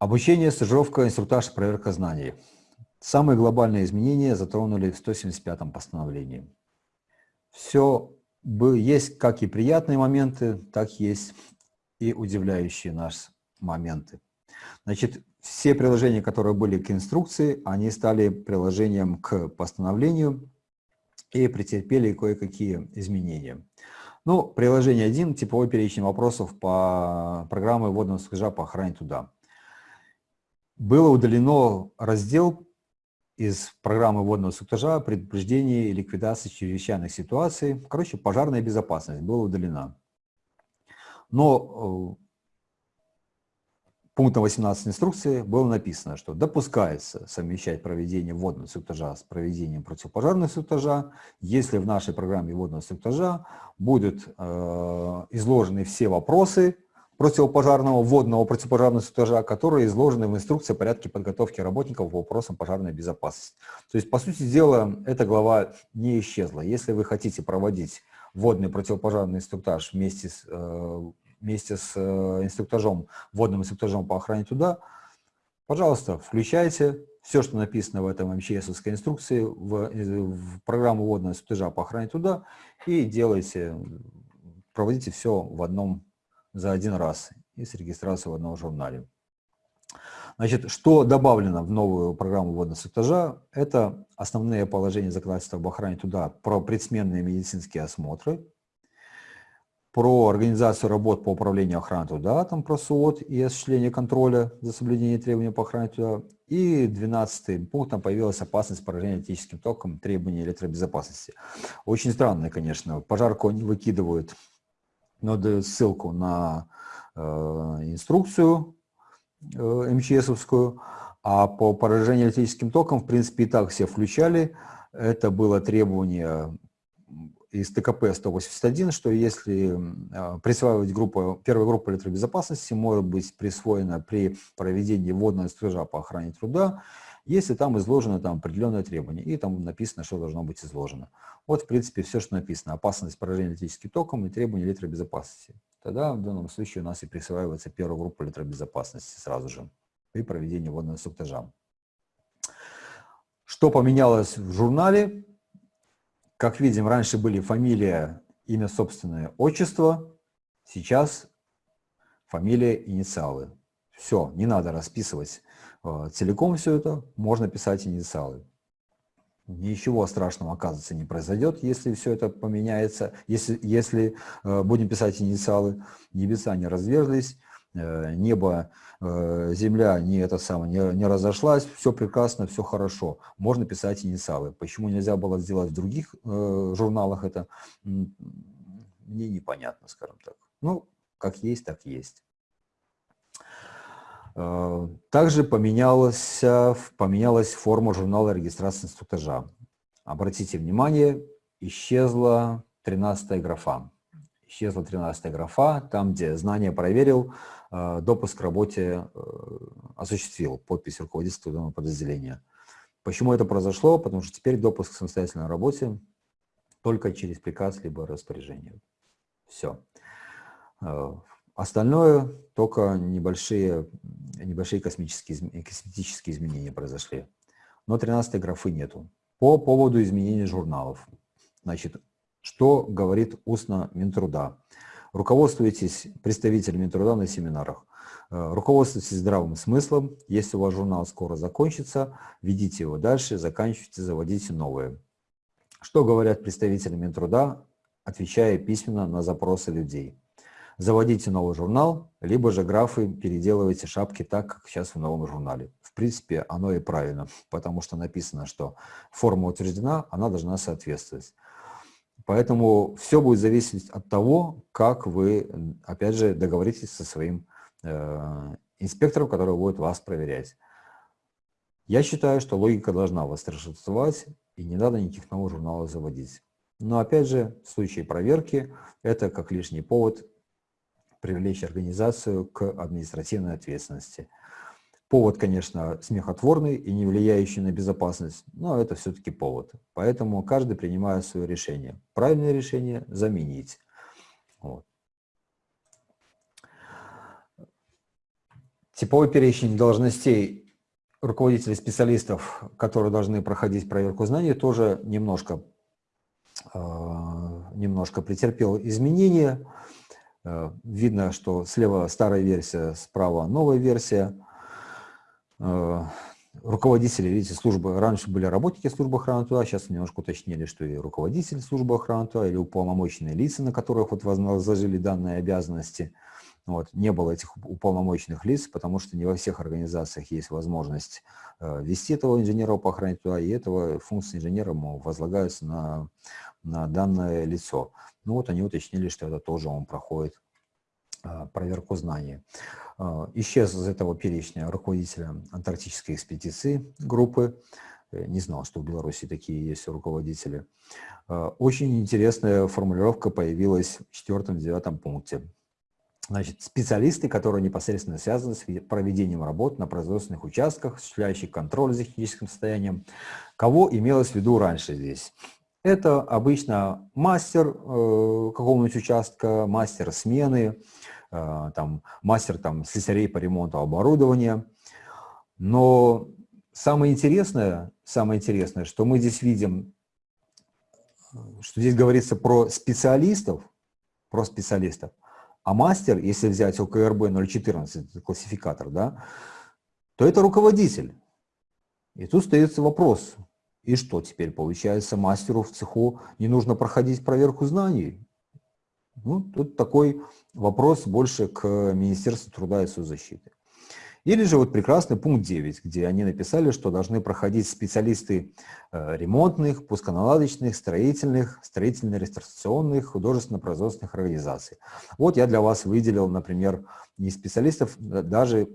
Обучение, стажировка, инструктаж, проверка знаний. Самые глобальные изменения затронули в 175-м постановлении. Все есть как и приятные моменты, так есть и удивляющие нас моменты. Значит, все приложения, которые были к инструкции, они стали приложением к постановлению и претерпели кое-какие изменения. Ну, приложение 1, типовой перечень вопросов по программе вводного скажа по охране туда. Было удалено раздел из программы водного инструктажа предупреждение и ликвидации чрезвычайных ситуаций. Короче, пожарная безопасность была удалена. Но э, пунктом 18 инструкции было написано, что допускается совмещать проведение водного инструктажа с проведением противопожарного инструктажа, если в нашей программе водного инструктажа будут э, изложены все вопросы, противопожарного, водного противопожарного инструктажа, которые изложены в инструкции о порядке подготовки работников по вопросам пожарной безопасности. То есть, по сути дела, эта глава не исчезла. Если вы хотите проводить водный противопожарный инструктаж вместе с, э, вместе с э, инструктажом, водным инструктажом по охране туда, пожалуйста, включайте все, что написано в этом МЧСовской инструкции, в, в программу водного инструктажа по охране туда и делайте, проводите все в одном за один раз и с регистрацией в одном журнале. Значит, что добавлено в новую программу водного этажа, это основные положения законодательства об охране туда про предсменные медицинские осмотры, про организацию работ по управлению охраной труда, там про СУОТ и осуществление контроля за соблюдение требований по охране труда. И 12 пунктом появилась опасность поражения электрическим током требований электробезопасности. Очень странно, конечно. Пожарку они выкидывают дает ссылку на э, инструкцию э, МЧСовскую, а по поражению электрическим током, в принципе, и так все включали. Это было требование из ТКП 181, что если э, присваивать группу, первая группа электробезопасности может быть присвоена при проведении водного стража по охране труда, если там изложено там определенное требование, и там написано, что должно быть изложено. Вот, в принципе, все, что написано. Опасность поражения электрическим током и требования электробезопасности. Тогда в данном случае у нас и присваивается первая группа электробезопасности сразу же при проведении водного инструктажа. Что поменялось в журнале? Как видим, раньше были фамилия, имя собственное, отчество. Сейчас фамилия, инициалы. Все, не надо расписывать а, целиком все это, можно писать инициалы. Ничего страшного, оказывается, не произойдет, если все это поменяется, если, если э, будем писать инициалы. Небеса не разверзлись, э, небо, э, земля не, это самое, не, не разошлась, все прекрасно, все хорошо. Можно писать инициалы. Почему нельзя было сделать в других э, журналах это, мне непонятно, скажем так. Ну, как есть, так есть. Э, также поменялась, поменялась форма журнала регистрации инструктажа. Обратите внимание, исчезла 13 графа. Исчезла 13 графа, там, где знание проверил, э, допуск к работе э, осуществил, подпись руководителя подразделения. Почему это произошло? Потому что теперь допуск к самостоятельной работе только через приказ либо распоряжение. Все. Остальное только небольшие, небольшие космические, косметические изменения произошли. Но 13 графы нету. По поводу изменений журналов. Значит, что говорит устно Минтруда? Руководствуйтесь представителями Минтруда на семинарах. Э, руководствуйтесь здравым смыслом. Если у вас журнал скоро закончится, ведите его дальше, заканчивайте, заводите новые. Что говорят представители Минтруда, отвечая письменно на запросы людей? заводите новый журнал, либо же графы переделывайте шапки так, как сейчас в новом журнале. В принципе, оно и правильно, потому что написано, что форма утверждена, она должна соответствовать. Поэтому все будет зависеть от того, как вы, опять же, договоритесь со своим э, инспектором, который будет вас проверять. Я считаю, что логика должна восторжествовать, и не надо никаких новых журналов заводить. Но опять же, в случае проверки, это как лишний повод привлечь организацию к административной ответственности. Повод, конечно, смехотворный и не влияющий на безопасность, но это все-таки повод. Поэтому каждый принимает свое решение. Правильное решение – заменить. Вот. Типовой перечень должностей руководителей специалистов, которые должны проходить проверку знаний, тоже немножко, немножко претерпел изменения. Видно, что слева старая версия, справа новая версия руководители, видите, службы, раньше были работники службы охраны труда, сейчас немножко уточнили, что и руководитель службы охраны труда или уполномоченные лица, на которых вот возложили данные обязанности. Вот, не было этих уполномоченных лиц, потому что не во всех организациях есть возможность э, вести этого инженера по охране труда, и этого функции инженера возлагаются на, на данное лицо. Ну вот они уточнили, что это тоже он проходит э, проверку знаний. А, исчез из этого перечня руководителя антарктической экспедиции группы. Э, не знал, что в Беларуси такие есть руководители. А, очень интересная формулировка появилась в четвертом-девятом пункте. Значит, специалисты, которые непосредственно связаны с проведением работ на производственных участках, осуществляющих контроль за техническим состоянием. Кого имелось в виду раньше здесь? Это обычно мастер э, какого-нибудь участка, мастер смены, Э, там, мастер там, слесарей по ремонту оборудования. Но самое интересное, самое интересное, что мы здесь видим, что здесь говорится про специалистов, про специалистов, а мастер, если взять ОКРБ 014, классификатор, да, то это руководитель. И тут остается вопрос, и что теперь получается мастеру в цеху не нужно проходить проверку знаний? Ну, тут такой вопрос больше к Министерству труда и соцзащиты. Или же вот прекрасный пункт 9, где они написали, что должны проходить специалисты э, ремонтных, пусконаладочных, строительных, строительно-ресторационных, художественно-производственных организаций. Вот я для вас выделил, например, не специалистов, даже,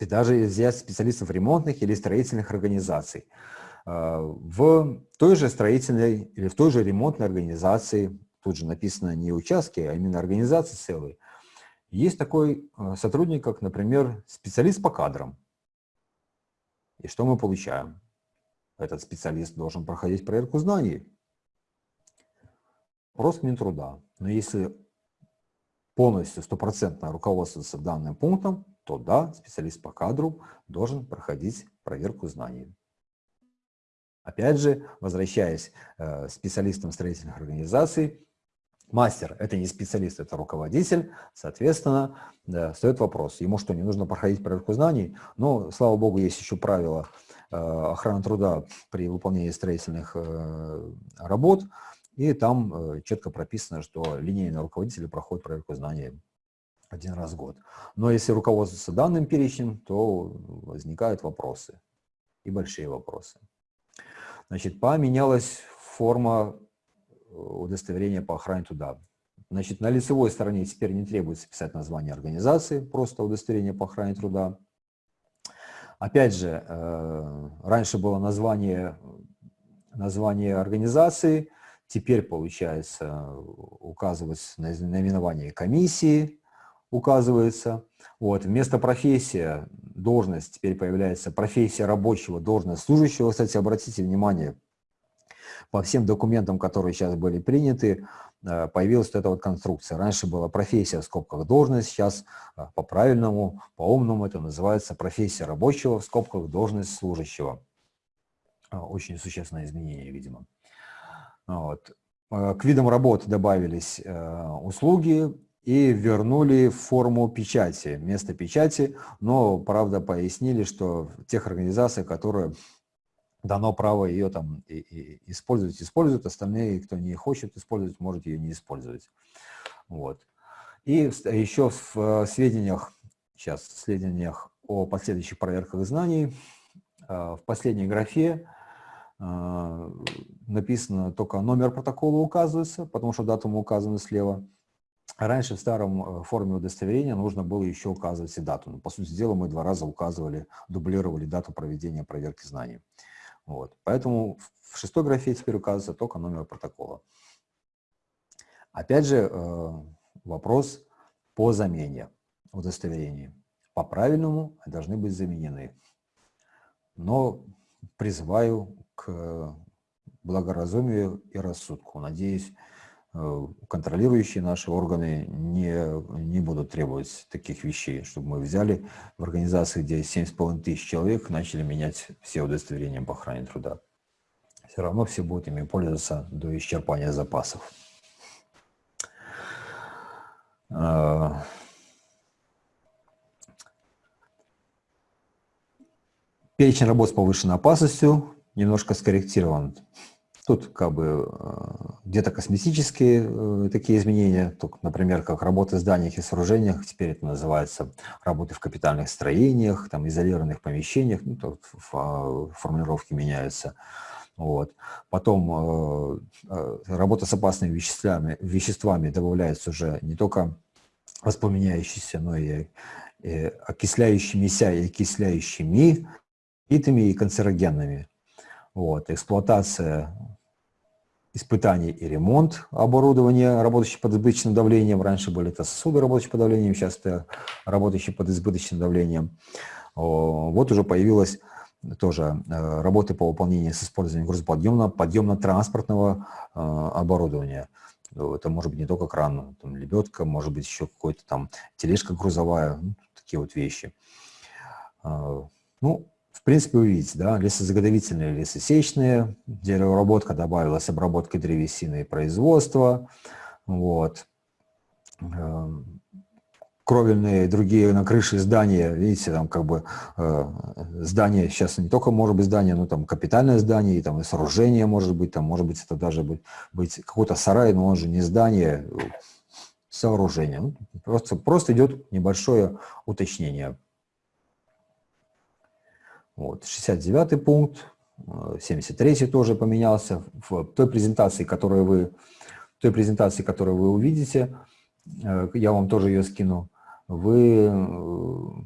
даже взять специалистов ремонтных или строительных организаций. Э, в той же строительной или в той же ремонтной организации тут же написано не участки, а именно организации целые, есть такой э, сотрудник, как, например, специалист по кадрам. И что мы получаем? Этот специалист должен проходить проверку знаний. Вопрос Минтруда. Но если полностью, стопроцентно руководствоваться данным пунктом, то да, специалист по кадру должен проходить проверку знаний. Опять же, возвращаясь э, специалистам строительных организаций, Мастер – это не специалист, это руководитель, соответственно, да, стоит вопрос, ему что, не нужно проходить проверку знаний? Но, слава богу, есть еще правила э, охраны труда при выполнении строительных э, работ, и там четко прописано, что линейные руководители проходят проверку знаний один раз в год. Но если руководствоваться данным перечнем, то возникают вопросы, и большие вопросы. Значит, поменялась форма удостоверение по охране труда. Значит, на лицевой стороне теперь не требуется писать название организации, просто удостоверение по охране труда. Опять же, э, раньше было название, название организации, теперь получается указывать наименование комиссии, указывается. Вот. Вместо профессия, должность, теперь появляется профессия рабочего, должность служащего. Кстати, обратите внимание, по всем документам, которые сейчас были приняты, э, появилась вот эта вот конструкция. Раньше была профессия в скобках должность, сейчас э, по-правильному, по-умному это называется профессия рабочего в скобках должность служащего. Э, очень существенное изменение, видимо. Вот. К видам работ добавились услуги и вернули форму печати, место печати, но, правда, пояснили, что тех организациях, которые дано право ее там и, и использовать, используют, остальные, кто не хочет использовать, может ее не использовать. Вот. И еще в э, сведениях, сейчас в сведениях о последующих проверках знаний, э, в последней графе э, написано только номер протокола указывается, потому что датум указана слева. Раньше в старом форме удостоверения нужно было еще указывать и дату. Но, по сути дела, мы два раза указывали, дублировали дату проведения проверки знаний. Вот. Поэтому в шестой графе теперь указывается только номер протокола. Опять же, э, вопрос по замене удостоверений. По правильному должны быть заменены. Но призываю к благоразумию и рассудку. Надеюсь, э, контролирующие наши органы не, не будут требовать таких вещей, чтобы мы взяли в организации, где 7,5 тысяч человек, начали менять все удостоверения по охране труда. Все равно все будут ими пользоваться до исчерпания запасов. А, перечень работ с повышенной опасностью немножко скорректирован. Тут как бы э, где-то косметические э, такие изменения, только, например, как работы в зданиях и сооружениях, теперь это называется работы в капитальных строениях, там, изолированных помещениях, ну, тут формулировки меняются. Вот. Потом э, работа с опасными веществами, веществами добавляется уже не только воспламеняющиеся, но и, и окисляющимися и окисляющими, итами и канцерогенными. Вот. Эксплуатация испытаний и ремонт оборудования, работающего под избыточным давлением. Раньше были это сосуды, работающие под давлением, сейчас это работающие под избыточным давлением. Вот уже появилась тоже э, работы по выполнению с использованием грузоподъемного, подъемно-транспортного э, оборудования. Это может быть не только кран, там, лебедка, может быть еще какой-то там тележка грузовая, ну, такие вот вещи. Э, ну, принципе, вы видите, да, лесозаготовительные, лесосечные, деревообработка добавилась, обработка древесины и производства, вот. Эм, кровельные и другие на крыше здания, видите, там как бы э, здание, сейчас не только может быть здание, но там капитальное здание, и там и сооружение может быть, там может быть это даже быть, быть какой-то сарай, но он же не здание, сооружение. Ну, просто, просто идет небольшое уточнение. Вот, 69 пункт, 73 э, тоже поменялся. В той презентации, которую вы, той презентации, которую вы увидите, э, я вам тоже ее скину, вы э,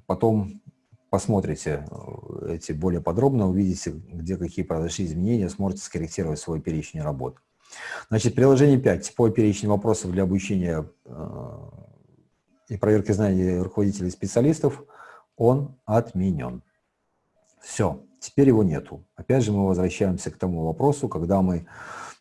потом посмотрите эти более подробно, увидите, где какие произошли изменения, сможете скорректировать свой перечень работ. Значит, приложение 5. Типовой перечень вопросов для обучения и проверки знаний руководителей и специалистов, он отменен. Все, теперь его нету. Опять же мы возвращаемся к тому вопросу, когда мы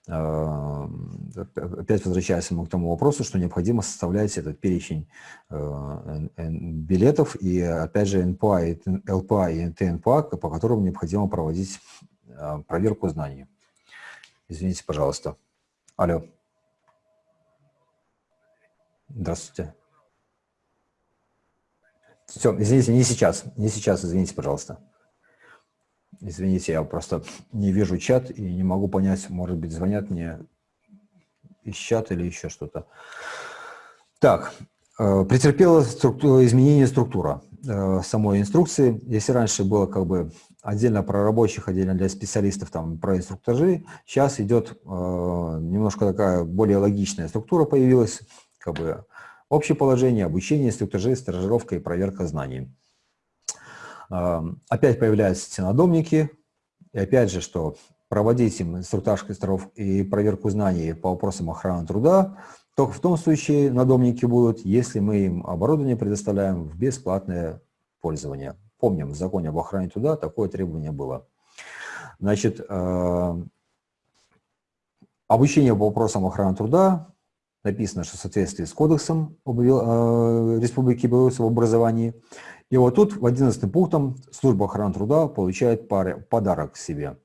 э, опять возвращаемся мы к тому вопросу, что необходимо составлять этот перечень э, билетов и опять же НПА, и ЛПА и ТНПА, по которым необходимо проводить э, проверку знаний. Извините, пожалуйста. Алло. Здравствуйте. Все, извините, не сейчас, не сейчас, извините, пожалуйста. Извините, я просто не вижу чат и не могу понять, может быть, звонят мне из чата или еще что-то. Так, э, претерпела структура, изменение структура э, самой инструкции. Если раньше было как бы отдельно про рабочих, отдельно для специалистов, там, про инструктажи, сейчас идет э, немножко такая более логичная структура появилась, как бы общее положение, обучение, инструктажи, стажировка и проверка знаний. Опять появляются эти надомники, и опять же, что проводить им инструктаж косторов и проверку знаний по вопросам охраны труда только в том случае надомники будут, если мы им оборудование предоставляем в бесплатное пользование. Помним, в законе об охране труда такое требование было. Значит, обучение по вопросам охраны труда написано, что в соответствии с кодексом Республики Беларусь об образовании и вот тут в 11 пунктом служба охраны труда получает подарок себе.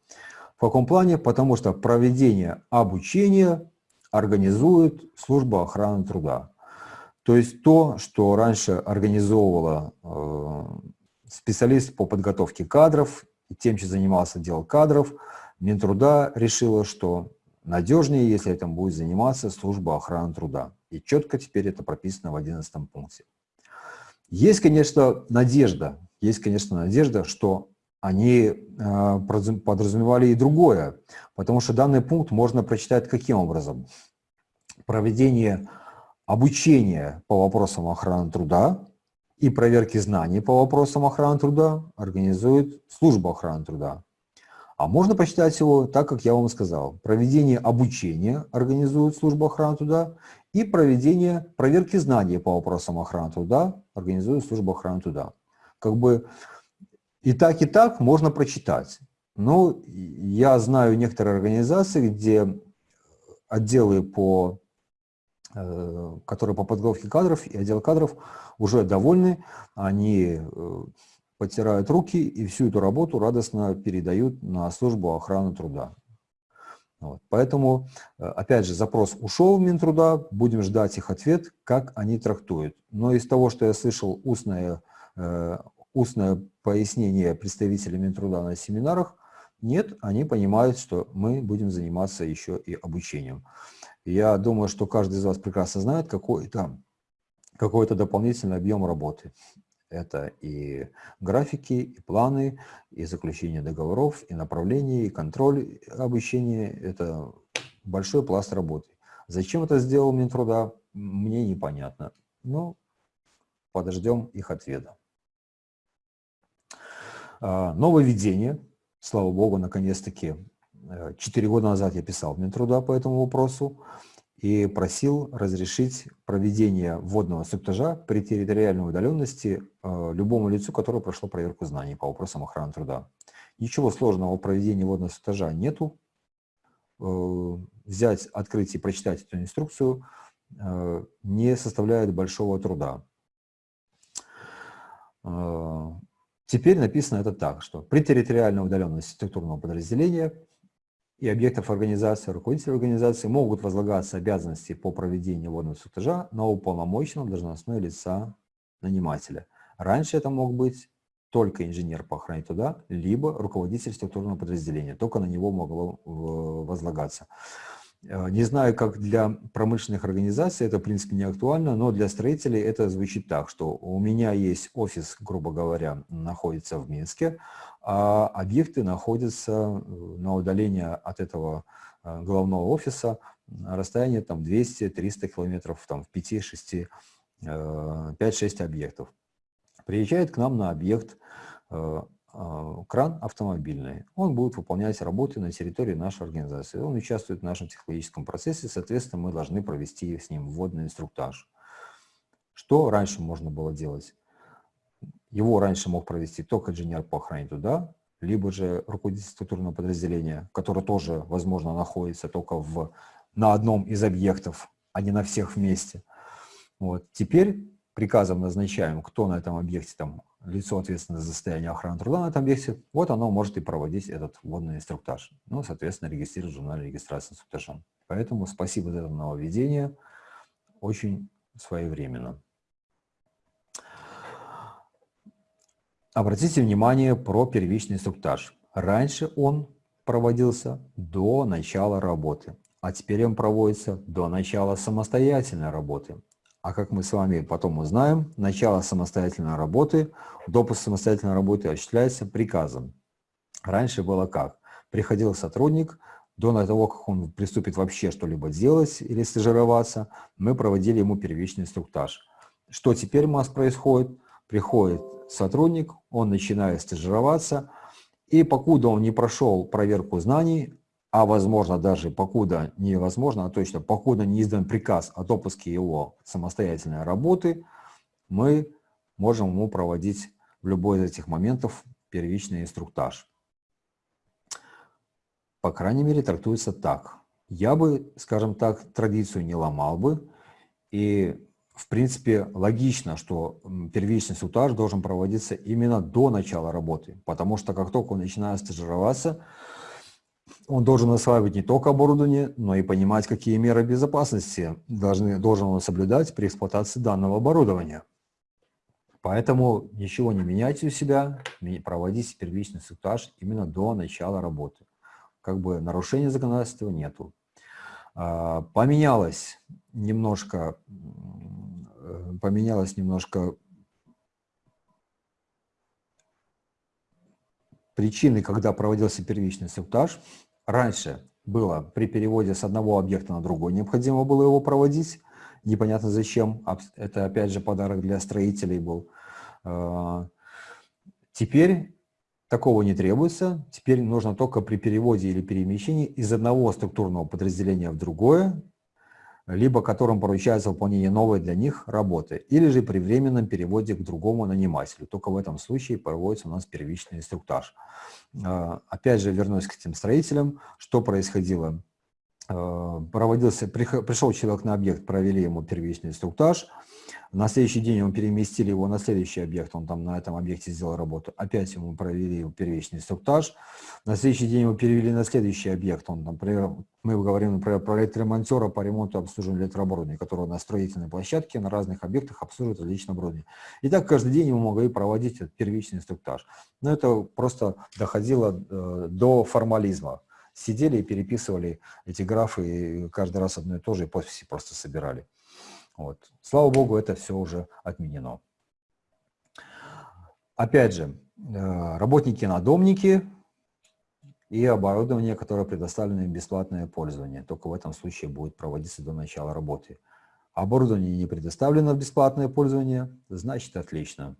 В каком плане? Потому что проведение обучения организует служба охраны труда. То есть то, что раньше организовывала э, специалист по подготовке кадров, тем, чем занимался отдел кадров, Минтруда решила, что надежнее, если этим будет заниматься служба охраны труда. И четко теперь это прописано в 11 пункте. Есть, конечно, надежда, есть, конечно, надежда, что они а, подразумевали и другое, потому что данный пункт можно прочитать каким образом? Проведение обучения по вопросам охраны труда и проверки знаний по вопросам охраны труда организует служба охраны труда. А можно почитать его так, как я вам сказал. Проведение обучения организует служба охраны труда и проведение проверки знаний по вопросам охраны труда организует служба охраны труда. Как бы и так, и так можно прочитать. Но я знаю некоторые организации, где отделы по э, которые по подготовке кадров и отдел кадров уже довольны, они э, потирают руки и всю эту работу радостно передают на службу охраны труда. Вот. Поэтому, опять же, запрос ушел в Минтруда, будем ждать их ответ, как они трактуют. Но из того, что я слышал устное, устное пояснение представителей Минтруда на семинарах, нет, они понимают, что мы будем заниматься еще и обучением. Я думаю, что каждый из вас прекрасно знает, какой там какой-то дополнительный объем работы. Это и графики, и планы, и заключение договоров, и направление, и контроль обучения. Это большой пласт работы. Зачем это сделал Минтруда, мне непонятно. Но подождем их ответа. А, нововведение Слава богу, наконец-таки, э, четыре года назад я писал в Минтруда по этому вопросу и просил разрешить проведение вводного инструктажа при территориальной удаленности э, любому лицу, которое прошло проверку знаний по вопросам охраны труда. Ничего сложного в проведении вводного инструктажа нету. Э, взять, открыть и прочитать эту инструкцию не составляет большого труда. Теперь написано это так, что при территориальной удаленности структурного подразделения и объектов организации, руководители организации могут возлагаться обязанности по проведению водного инструктажа на уполномоченного должностное лица нанимателя. Раньше это мог быть только инженер по охране труда, либо руководитель структурного подразделения, только на него могло э, возлагаться. Э, не знаю, как для промышленных организаций это, в принципе, не актуально, но для строителей это звучит так, что у меня есть офис, грубо говоря, находится в Минске, а объекты находятся э, на удаление от этого э, главного офиса на расстоянии там 200-300 километров, там в 5-6, 5-6 объектов. Приезжает к нам на объект кран автомобильный. Он будет выполнять работы на территории нашей организации. Он участвует в нашем технологическом процессе, соответственно, мы должны провести с ним вводный инструктаж. Что раньше можно было делать? Его раньше мог провести только инженер по охране туда, либо же руководитель структурного подразделения, который тоже, возможно, находится только в, на одном из объектов, а не на всех вместе. Вот. Теперь приказом назначаем, кто на этом объекте там лицо ответственное за состояние охраны труда на этом объекте, вот оно может и проводить этот вводный инструктаж. Ну, соответственно, регистрировать в журнале регистрации инструктажа. Поэтому спасибо за это нововведение. Очень своевременно. Обратите внимание про первичный инструктаж. Раньше он проводился до начала работы, а теперь он проводится до начала самостоятельной работы. А как мы с вами потом узнаем, начало самостоятельной работы, допуск самостоятельной работы осуществляется приказом. Раньше было как? Приходил сотрудник, до того, как он приступит вообще что-либо делать или стажироваться, мы проводили ему первичный инструктаж. Что теперь у нас происходит? Приходит сотрудник, он начинает стажироваться, и покуда он не прошел проверку знаний, а возможно даже покуда невозможно, а точно покуда не издан приказ о допуске его самостоятельной работы, мы можем ему проводить в любой из этих моментов первичный инструктаж. По крайней мере, трактуется так. Я бы, скажем так, традицию не ломал бы. И, в принципе, логично, что первичный инструктаж должен проводиться именно до начала работы. Потому что как только он начинает стажироваться, он должен осваивать не только оборудование, но и понимать, какие меры безопасности должны, должен он соблюдать при эксплуатации данного оборудования. Поэтому ничего не меняйте у себя, проводите первичный инструктаж именно до начала работы. Как бы нарушения законодательства нету. А, поменялось немножко, поменялось немножко причины, когда проводился первичный инструктаж. Раньше было при переводе с одного объекта на другой необходимо было его проводить. Непонятно зачем. Это опять же подарок для строителей был. А, теперь такого не требуется. Теперь нужно только при переводе или перемещении из одного структурного подразделения в другое либо которым поручается выполнение новой для них работы, или же при временном переводе к другому нанимателю. Только в этом случае проводится у нас первичный инструктаж. А, опять же, вернусь к этим строителям. Что происходило проводился, пришел человек на объект, провели ему первичный инструктаж – на следующий день мы переместили его на следующий объект, он там на этом объекте сделал работу. Опять ему провели его первичный инструктаж. На следующий день его перевели на следующий объект. Он, например, мы говорим например, про электромонтера по ремонту и обслуживанию электрооборудования, который на строительной площадке на разных объектах обслуживает различное оборудование. И так каждый день мы могли проводить этот первичный инструктаж. Но это просто доходило э, до формализма. Сидели и переписывали эти графы, и каждый раз одно и то же, и подписи просто собирали. Вот. Слава богу, это все уже отменено. Опять же, э, работники-надомники и оборудование, которое предоставлено им бесплатное пользование. Только в этом случае будет проводиться до начала работы. Оборудование не предоставлено в бесплатное пользование, значит отлично.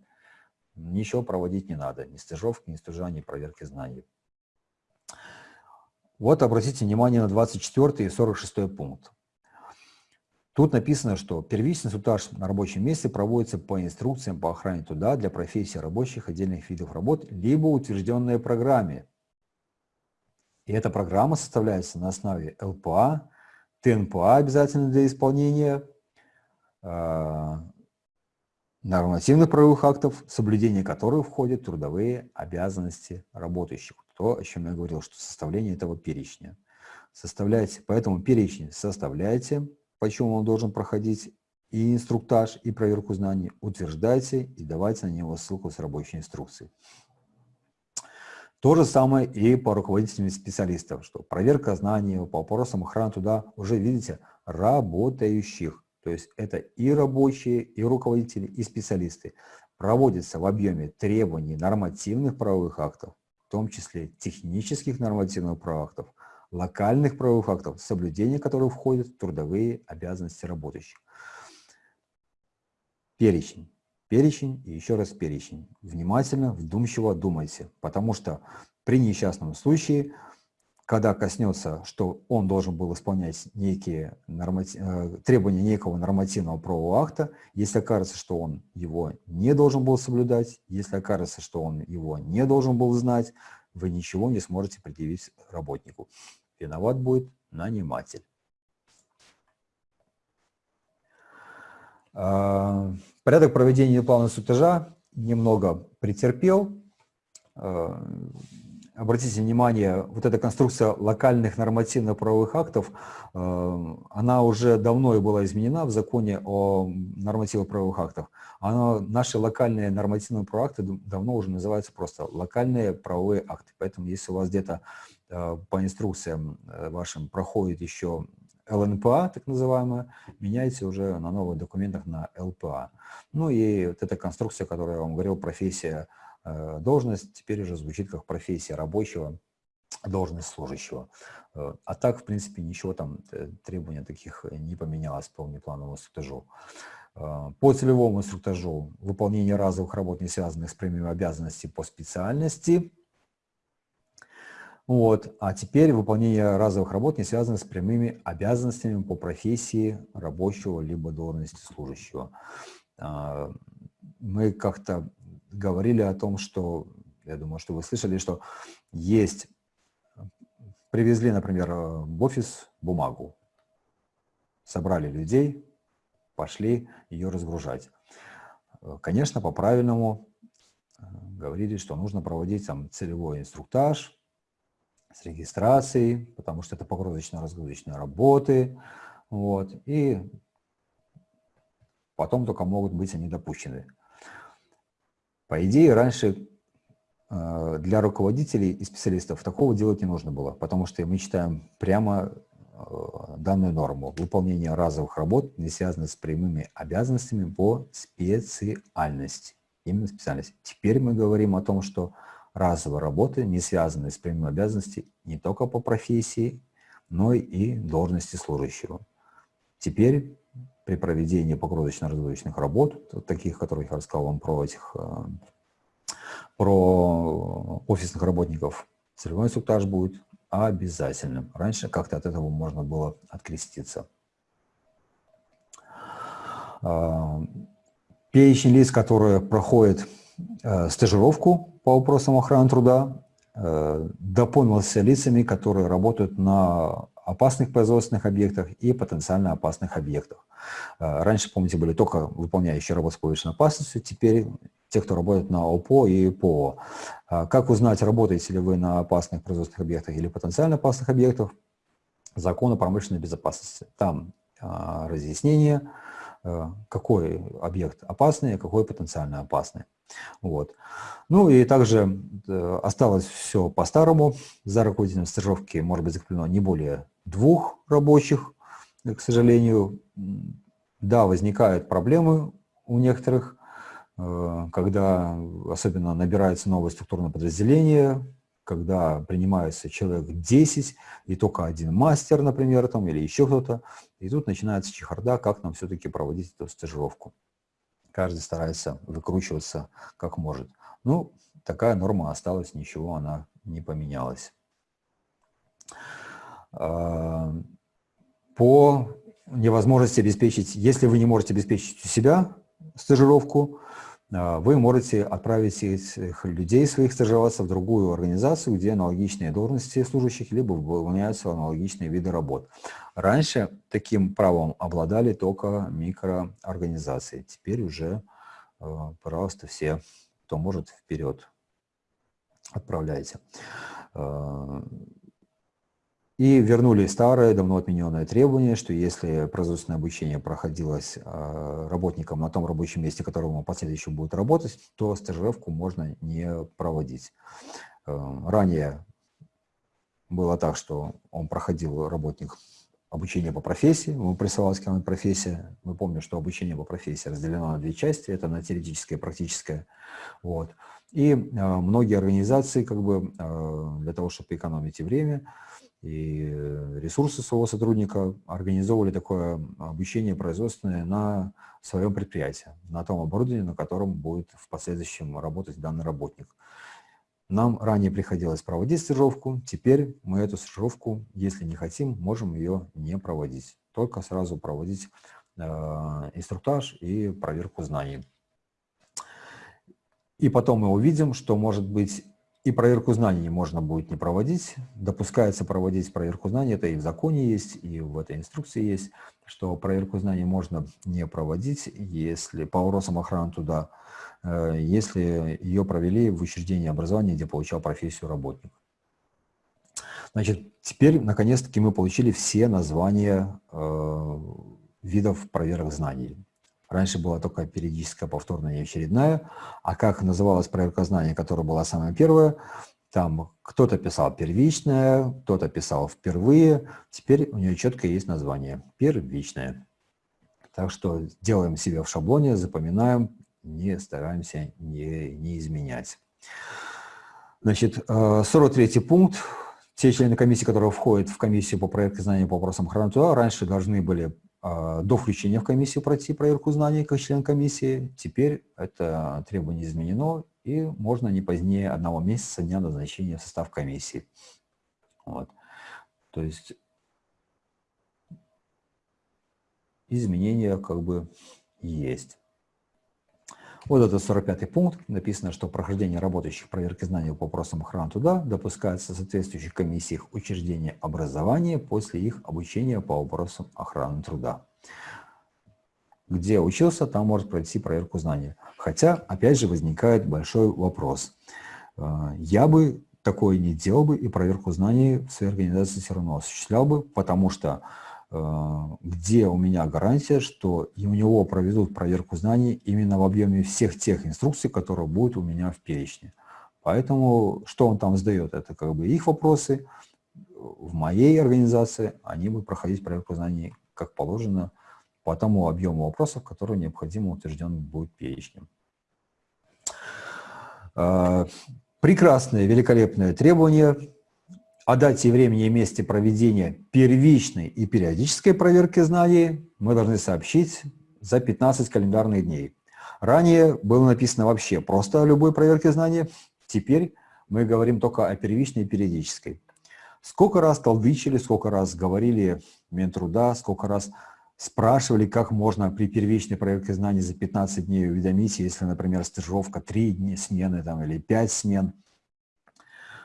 Ничего проводить не надо, ни стажировки, ни стажа, ни проверки знаний. Вот обратите внимание на 24 и 46 пункт. Тут написано, что первичный инструктаж на рабочем месте проводится по инструкциям по охране труда для профессий рабочих отдельных видов работ, либо утвержденной программе. И эта программа составляется на основе ЛПА, ТНПА обязательно для исполнения, э, нормативных правовых актов, соблюдение которых входят трудовые обязанности работающих. То, о чем я говорил, что составление этого перечня. Составляйте, поэтому перечень составляйте, почему он должен проходить и инструктаж, и проверку знаний, утверждайте и давайте на него ссылку с рабочей инструкцией. То же самое и по руководителям специалистов, что проверка знаний по вопросам охраны туда уже, видите, работающих. То есть это и рабочие, и руководители, и специалисты. Проводится в объеме требований нормативных правовых актов, том числе технических нормативных правовых локальных правовых актов, соблюдение которых входит в трудовые обязанности работающих. Перечень. Перечень и еще раз перечень. Внимательно, вдумчиво думайте, потому что при несчастном случае, когда коснется, что он должен был исполнять некие нормати... Э, требования некого нормативного правового акта, если окажется, что он его не должен был соблюдать, если окажется, что он его не должен был знать, вы ничего не сможете предъявить работнику. Виноват будет наниматель. А, порядок проведения плана сутежа немного претерпел. Обратите внимание, вот эта конструкция локальных нормативно-правовых актов, а, она уже давно и была изменена в законе о нормативно-правовых актах. Она, наши локальные нормативные правовые акты давно уже называются просто локальные правовые акты. Поэтому если у вас где-то Э, по инструкциям э, вашим проходит еще ЛНПА, так называемая, меняйте уже на новых документах на ЛПА. Ну и вот эта конструкция, которую я вам говорил, профессия, э, должность, теперь уже звучит как профессия рабочего, должность служащего. А так, в принципе, ничего там, требования таких не поменялось по внеплановому инструктажу. По целевому инструктажу выполнение разовых работ, не связанных с прямыми обязанностями по специальности – вот. А теперь выполнение разовых работ не связано с прямыми обязанностями по профессии рабочего либо должности служащего. Мы как-то говорили о том, что, я думаю, что вы слышали, что есть, привезли, например, в офис бумагу, собрали людей, пошли ее разгружать. Конечно, по-правильному э, говорили, что нужно проводить там целевой инструктаж, с регистрацией, потому что это погрузочно-разгрузочные работы. Вот, и потом только могут быть они допущены. По идее, раньше э, для руководителей и специалистов такого делать не нужно было, потому что мы читаем прямо э, данную норму. Выполнение разовых работ не связано с прямыми обязанностями по специальности. Именно специальности. Теперь мы говорим о том, что разовой работы, не связанной с прямой обязанностью не только по профессии, но и должности служащего. Теперь при проведении погрузочно-разводочных работ, таких, которых я рассказал вам про этих, э, про офисных работников, целевой инструктаж будет обязательным. Раньше как-то от этого можно было откреститься. Э, перечень лиц, которые проходят э, стажировку по вопросам охраны труда дополнился лицами, которые работают на опасных производственных объектах и потенциально опасных объектах. Раньше, помните, были только выполняющие работу с повышенной опасностью, теперь те, кто работает на ОПО и ПО. Как узнать, работаете ли вы на опасных производственных объектах или потенциально опасных объектах? Закон о промышленной безопасности. Там разъяснение, какой объект опасный, а какой потенциально опасный. Вот. Ну и также э, осталось все по-старому. За руководителем стажировки может быть закреплено не более двух рабочих, к сожалению. Да, возникают проблемы у некоторых, э, когда особенно набирается новое структурное подразделение, когда принимается человек 10, и только один мастер, например, там, или еще кто-то, и тут начинается чехарда, как нам все-таки проводить эту стажировку каждый старается выкручиваться как может. Ну, такая норма осталась, ничего она не поменялась. А, по невозможности обеспечить, если вы не можете обеспечить у себя стажировку, а, вы можете отправить этих людей своих стажироваться в другую организацию, где аналогичные должности служащих, либо выполняются аналогичные виды работ. Раньше таким правом обладали только микроорганизации. Теперь уже, а, пожалуйста, все, кто может, вперед отправляйте. И вернули старое, давно отмененное требование, что если производственное обучение проходилось а, работником на том рабочем месте, которому последующий будет работать, то стажировку можно не проводить. А, ранее было так, что он проходил работник обучение по профессии, ему присылалась какая-нибудь профессия. Мы помним, что обучение по профессии разделено на две части, это на теоретическое и практическое. Вот. И э, многие организации, как бы, э, для того, чтобы экономить и время, и э, ресурсы своего сотрудника организовывали такое обучение производственное на своем предприятии, на том оборудовании, на котором будет в последующем работать данный работник. Нам ранее приходилось проводить стажировку, теперь мы эту стажировку, если не хотим, можем ее не проводить. Только сразу проводить э, инструктаж и проверку знаний. И потом мы увидим, что может быть и проверку знаний можно будет не проводить. Допускается проводить проверку знаний, это и в законе есть, и в этой инструкции есть, что проверку знаний можно не проводить, если по вопросам охраны туда, э, если ее провели в учреждении образования, где получал профессию работник. Значит, теперь, наконец-таки, мы получили все названия э, видов проверок знаний. Раньше была только периодическая повторная и очередная. А как называлась проверка знаний, которая была самая первая, там кто-то писал первичная, кто-то писал впервые. Теперь у нее четко есть название – первичная. Так что делаем себе в шаблоне, запоминаем, не стараемся не, не изменять. Значит, 43 э, пункт. Те члены комиссии, которые входят в комиссию по проекту знаний по вопросам охраны труда, раньше должны были до включения в комиссию пройти проверку знаний как член комиссии. Теперь это требование изменено, и можно не позднее одного месяца дня назначения в состав комиссии. Вот. То есть изменения как бы есть. Вот это 45 пункт. Написано, что прохождение работающих проверки знаний по вопросам охраны труда допускается в соответствующих комиссиях учреждения образования после их обучения по вопросам охраны труда. Где учился, там может пройти проверку знаний. Хотя, опять же, возникает большой вопрос. Э, я бы такое не делал бы и проверку знаний в своей организации все равно осуществлял бы, потому что где у меня гарантия, что и у него проведут проверку знаний именно в объеме всех тех инструкций, которые будут у меня в перечне. Поэтому что он там сдает, это как бы их вопросы. В моей организации они будут проходить проверку знаний как положено по тому объему вопросов, который необходимо утвержден будет перечнем. Э, прекрасное, великолепное требование о дате, времени и месте проведения первичной и периодической проверки знаний мы должны сообщить за 15 календарных дней. Ранее было написано вообще просто о любой проверке знаний, теперь мы говорим только о первичной и периодической. Сколько раз толдычили, сколько раз говорили Минтруда, сколько раз спрашивали, как можно при первичной проверке знаний за 15 дней уведомить, если, например, стажировка 3 дня смены там, или 5 смен –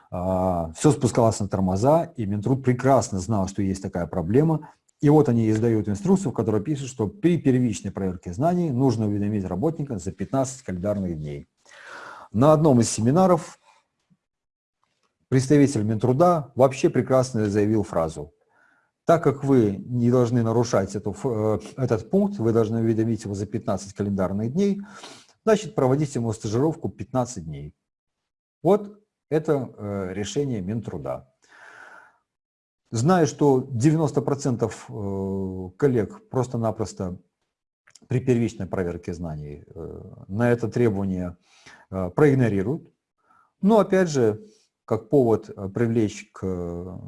все спускалось на тормоза, и Минтруд прекрасно знал, что есть такая проблема, и вот они издают инструкцию, в которой пишут, что при первичной проверке знаний нужно уведомить работника за 15 календарных дней. На одном из семинаров представитель Минтруда вообще прекрасно заявил фразу так как вы не должны нарушать эту, э, этот пункт, вы должны уведомить его за 15 календарных дней, значит, проводите ему стажировку 15 дней. Вот это э, решение Минтруда. Зная, что 90% э, коллег просто-напросто при первичной проверке знаний на это требование проигнорируют, но опять же, как повод привлечь к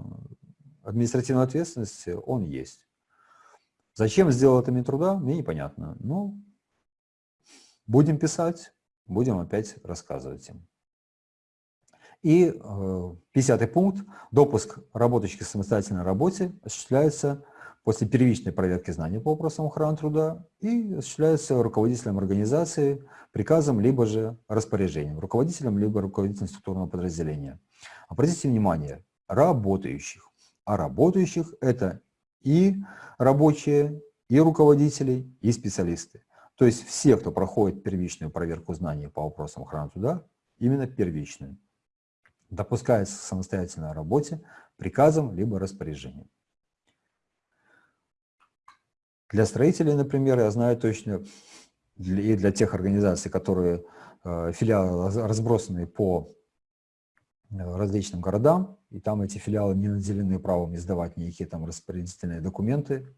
административной ответственности он есть. Зачем сделал это Минтруда, мне непонятно. Ну, будем писать, будем опять рассказывать им. И э, 50 пункт. Допуск работающих к самостоятельной работе осуществляется после первичной проверки знаний по вопросам охраны труда и осуществляется руководителем организации приказом либо же распоряжением, руководителем либо руководителем структурного подразделения. Обратите внимание, работающих а работающих это и рабочие, и руководители, и специалисты. То есть все, кто проходит первичную проверку знаний по вопросам охраны труда, именно первичную, допускается к самостоятельной работе приказом либо распоряжением. Для строителей, например, я знаю точно, и для тех организаций, которые э, филиалы разбросаны по Э, различным городам, и там эти филиалы не наделены правом издавать никакие там распорядительные документы,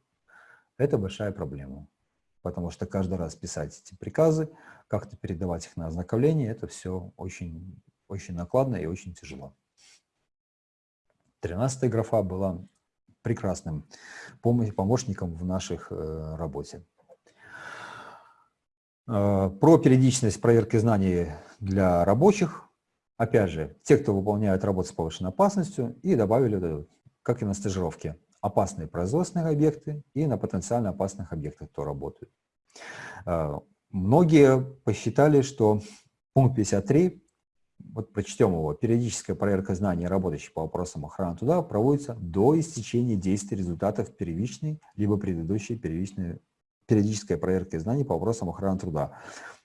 это большая проблема. Потому что каждый раз писать эти приказы, как-то передавать их на ознакомление, это все очень, очень накладно и очень тяжело. Тринадцатая графа была прекрасным помощником в наших э, работе. Э, про периодичность проверки знаний для рабочих опять же, те, кто выполняют работу с повышенной опасностью, и добавили, как и на стажировке, опасные производственные объекты и на потенциально опасных объектах, кто работает. Многие посчитали, что пункт 53, вот прочтем его, периодическая проверка знаний работающих по вопросам охраны труда проводится до истечения действия результатов первичной либо предыдущей первичной периодической проверки знаний по вопросам охраны труда.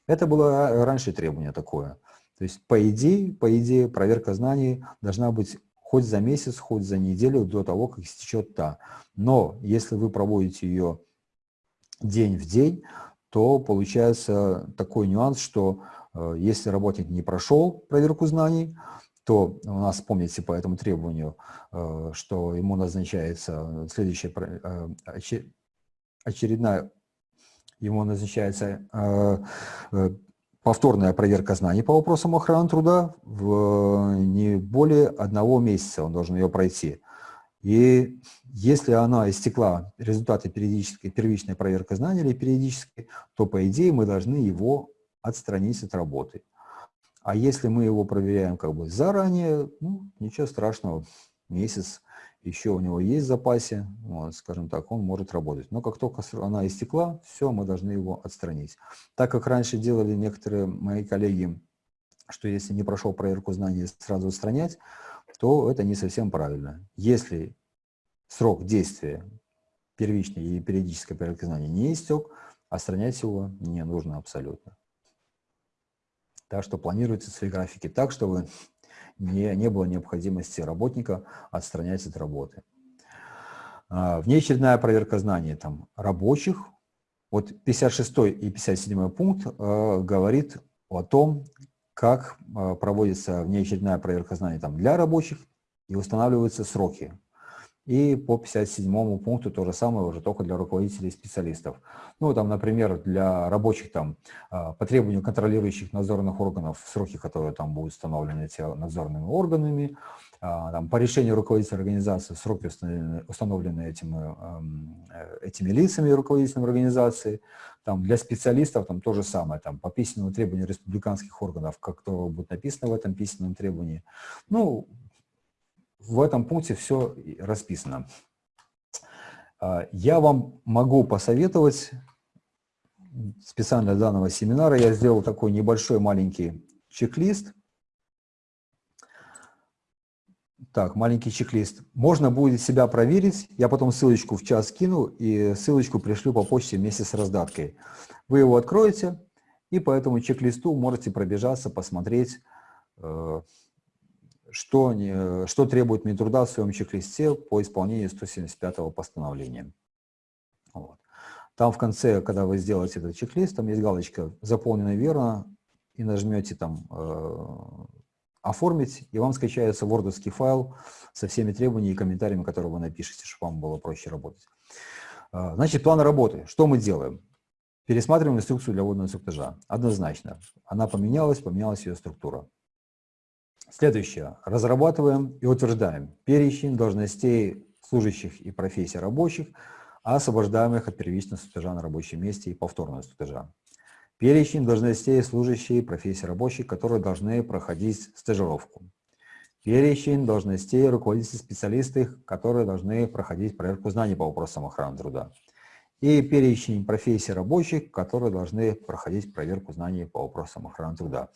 Это было раньше требование такое. То есть, по идее, по идее, проверка знаний должна быть хоть за месяц, хоть за неделю до того, как истечет та. Но если вы проводите ее день в день, то получается такой нюанс, что если работник не прошел проверку знаний, то у нас, помните, по этому требованию, э, что ему назначается следующая э, очередная, ему назначается повторная проверка знаний по вопросам охраны труда в не более одного месяца он должен ее пройти. И если она истекла результаты периодической, первичной проверки знаний или периодической, то, по идее, мы должны его отстранить от работы. А если мы его проверяем как бы заранее, ну, ничего страшного, месяц еще у него есть в запасе, вот, скажем так, он может работать. Но как только она истекла, все, мы должны его отстранить. Так как раньше делали некоторые мои коллеги, что если не прошел проверку знаний, сразу устранять, то это не совсем правильно. Если срок действия первичной или периодической проверки знаний не истек, отстранять его не нужно абсолютно. Так что планируйте свои графики так, чтобы не, не было необходимости работника отстранять от работы. А, внеочередная проверка знаний там, рабочих. Вот 56 и 57 пункт э, говорит о том, как э, проводится внеочередная проверка знаний там, для рабочих и устанавливаются сроки и по 57 пункту то же самое уже только для руководителей и специалистов. Ну, там, например, для рабочих там а, по требованию контролирующих надзорных органов сроки, которые там будут установлены эти надзорными органами, а, там, по решению руководителя организации сроки установлены, установлены этими, э, этими лицами руководителем организации. Там, для специалистов там то же самое, там, по письменному требованию республиканских органов, как то будет написано в этом письменном требовании. Ну, в этом пункте все расписано. А, я вам могу посоветовать, специально для данного семинара я сделал такой небольшой маленький чек-лист. Так, маленький чек-лист. Можно будет себя проверить. Я потом ссылочку в чат скину и ссылочку пришлю по почте вместе с раздаткой. Вы его откроете и по этому чек-листу можете пробежаться, посмотреть, э, что, не, что требует Минтруда в своем чек-листе по исполнению 175 постановления. Вот. Там в конце, когда вы сделаете этот чек-лист, там есть галочка «Заполнено верно», и нажмете там э, «Оформить», и вам скачается вордовский файл со всеми требованиями и комментариями, которые вы напишете, чтобы вам было проще работать. Э, значит, план работы. Что мы делаем? Пересматриваем инструкцию для водного инструктажа. Однозначно. Она поменялась, поменялась ее структура. Следующее. Разрабатываем и утверждаем перечень должностей служащих и профессий рабочих, освобождаемых от первичного инструктажа на рабочем месте и повторного инструктажа. Перечень должностей служащих и профессий рабочих, которые должны проходить стажировку. Перечень должностей руководителей специалистов, которые должны проходить проверку знаний по вопросам охраны труда и перечень профессий рабочих, которые должны проходить проверку знаний по вопросам охраны труда.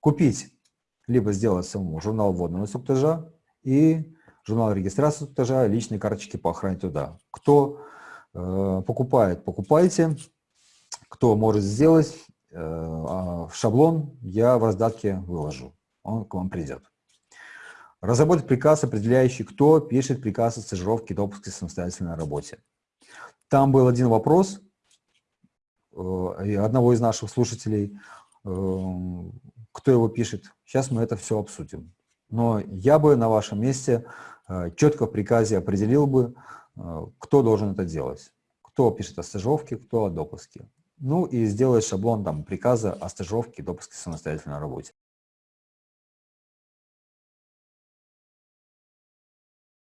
Купить, либо сделать самому журнал вводного инструктажа и журнал регистрации инструктажа, личные карточки по охране труда. Кто э, покупает, покупайте. Кто может сделать, э, а шаблон я в раздатке выложу. Он к вам придет. Разработать приказ, определяющий, кто пишет приказ о стажировке и допуске самостоятельной работе. Там был один вопрос э, одного из наших слушателей, э, кто его пишет. Сейчас мы это все обсудим. Но я бы на вашем месте э, четко в приказе определил бы, кто должен это делать. Кто пишет о стажировке, кто о допуске. Ну и сделать шаблон там, приказа о стажировке допуске самостоятельной работе.